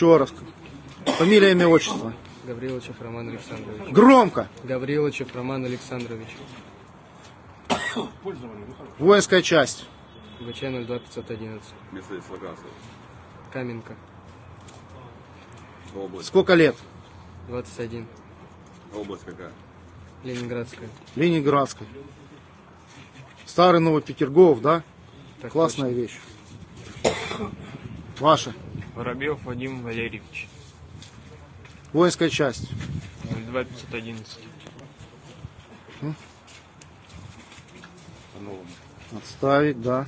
Еще раз. Фамилия, имя, отчество. Гавриловичев Роман Александрович. Громко. Гавриловичев Роман Александрович. Воинская часть. ВЧ 02511. Место дислокации. Каменка. Область. Сколько лет? 21. Область какая? Ленинградская. Ленинградской. Старый Новый Петергоф, да? Так Классная вещь. Ваша. Воробьев Вадим Валерьевич, Воинская часть. 2511. Отставить, да.